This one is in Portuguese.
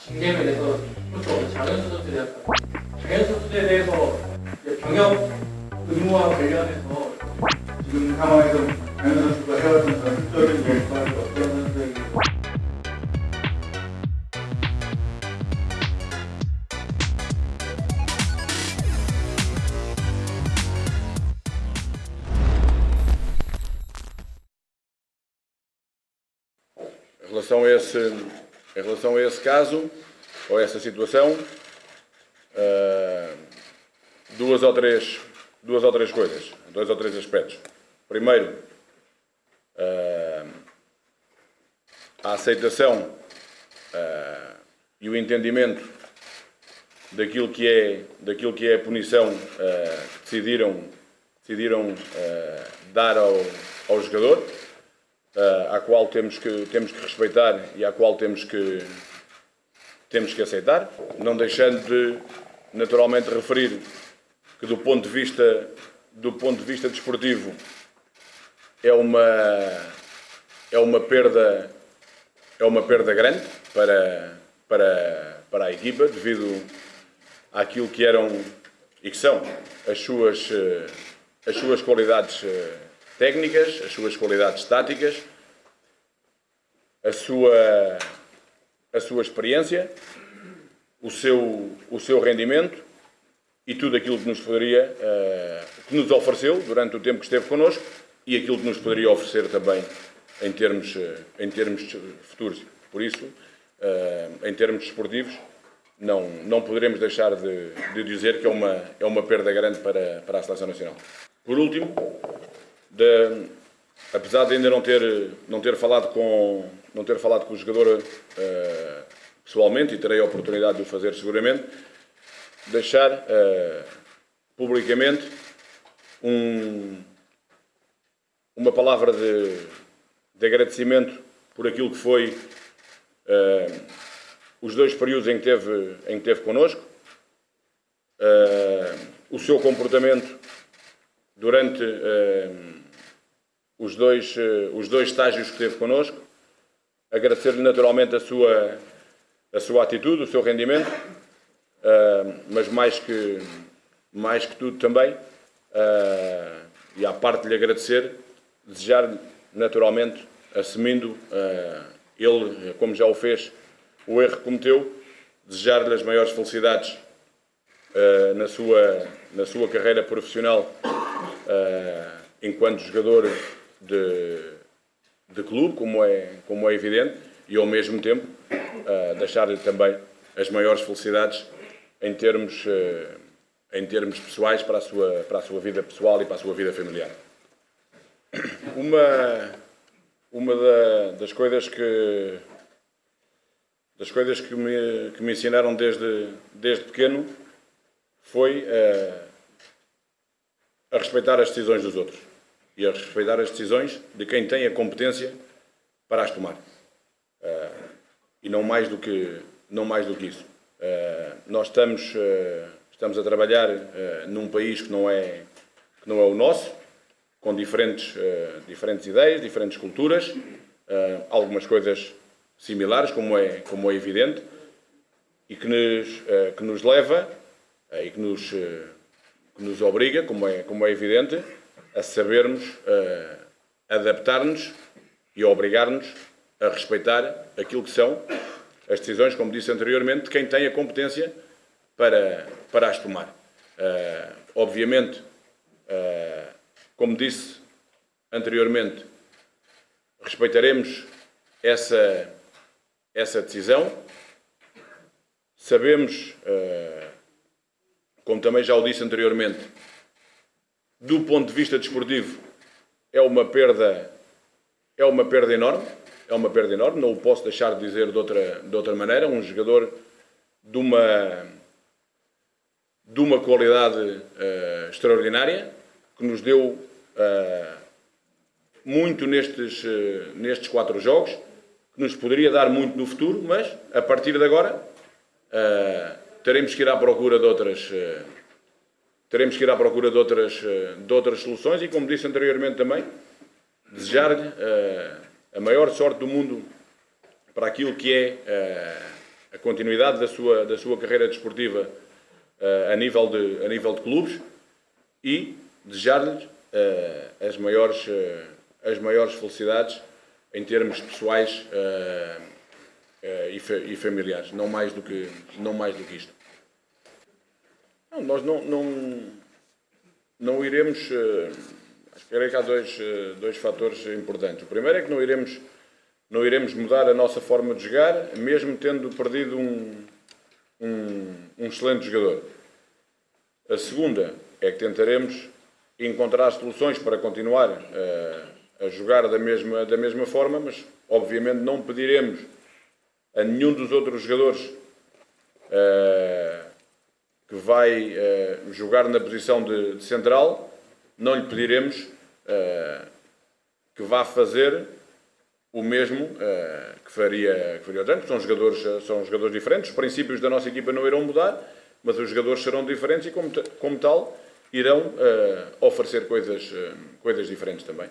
징계에 대해서 그렇죠. 대한 장현수 선수에 대해서 병역 의무와 관련해서 지금 상황에서 장현 선수가 해왔던 전술적인 역할을 어떤 선수에게 Em relação a esse, em relação a esse caso, ou a essa situação, ah, duas, ou três, duas ou três coisas, dois ou três aspectos. Primeiro, ah, a aceitação ah, e o entendimento daquilo que é, daquilo que é a punição que decidiram, decidiram dar ao, ao jogador uh, à qual temos que, temos que respeitar e à qual temos que, temos que aceitar, não deixando de naturalmente referir que do ponto de vista, do ponto de vista desportivo é uma, é uma perda é uma perda grande para, para, para a equipa devido àquilo que eram e que são as suas, eh, as suas qualidades eh, técnicas, as suas qualidades táticas, a sua, a sua experiência, o seu, o seu rendimento e tudo aquilo que nos poderia, eh, que nos ofereceu durante o tempo que esteve connosco e aquilo que nos poderia oferecer também em termos, eh, em termos futuros. Por isso, eh, em termos desportivos, não, não poderemos deixar de, de dizer que é uma, é uma perda grande para, para a Seleção Nacional. Por último, de, apesar de ainda não ter, não ter, falado, com, não ter falado com o jogador uh, pessoalmente, e terei a oportunidade de o fazer seguramente, deixar uh, publicamente um, uma palavra de, de, agradecimento por aquilo que foi uh, os dois períodos em que teve, em que teve connosco, o seu comportamento durante os dois, uh, os dois estágios que teve connosco. Agradecer-lhe naturalmente a sua, a sua atitude, o seu rendimento, uh, mas mais que, mais que tudo também, uh, e à parte de lhe agradecer, desejar naturalmente, assumindo ele, como já o fez, o erro que cometeu, desejar-lhe as maiores felicidades na, sua, na sua carreira profissional enquanto jogador de, de clube, como é, como é evidente, e ao mesmo tempo uh, deixar-lhe também as maiores felicidades em termos, uh, em termos pessoais para a, sua, para a sua vida pessoal e para a sua vida familiar. Uma, uma da, das coisas que das coisas que me, que me ensinaram desde, desde pequeno foi uh, a respeitar as decisões dos outros e a respeitar as decisões de quem tem a competência para as tomar. Uh, e não mais do que, não mais do que isso. Uh, nós estamos, uh, estamos a trabalhar num país que não é, que não é o nosso, com diferentes, diferentes ideias, diferentes culturas, algumas coisas similares, como é, como é evidente, e que nos, que nos leva e que nos, que nos obriga, como é, como é evidente, a sabermos uh, adaptar-nos e obrigar-nos a respeitar aquilo que são as decisões, como disse anteriormente, de quem tem a competência para, para as tomar. Uh, obviamente, uh, como disse anteriormente, respeitaremos essa, essa decisão. Sabemos, como também já o disse anteriormente, do ponto de vista desportivo, é uma perda, é uma perda enorme, é uma perda enorme, não o posso deixar de dizer de outra, de outra maneira, um jogador de uma, de uma qualidade uh, extraordinária, que nos deu uh, muito nestes, uh, nestes quatro jogos, que nos poderia dar muito no futuro, mas a partir de agora teremos que ir à procura de outras teremos que ir à procura de outras, eh, de outras soluções e, como disse anteriormente também, desejar-lhe uh, a maior sorte do mundo para aquilo que é uh, a continuidade da sua, da sua carreira desportiva eh, a, nível de, a nível de clubes e desejar-lhes eh, as, maiores, as maiores felicidades em termos pessoais e, fa- e familiares, não mais do que, não mais do que isto. Não, nós não, não, não iremos. eh, acho que há dois, eh, dois fatores importantes. O primeiro é que não iremos, não iremos mudar a nossa forma de jogar, mesmo tendo perdido um, um, um excelente jogador. A segunda é que tentaremos encontrar soluções para continuar eh, a jogar da mesma, da mesma forma, mas obviamente não pediremos a nenhum dos outros jogadores eh, que vai eh, jogar na posição de, de central, não lhe pediremos eh, que vá fazer o mesmo eh, que faria que faria o Trump. São jogadores, são jogadores diferentes, os princípios da nossa equipa não irão mudar, mas os jogadores serão diferentes e, como, como tal, irão oferecer coisas, coisas diferentes também.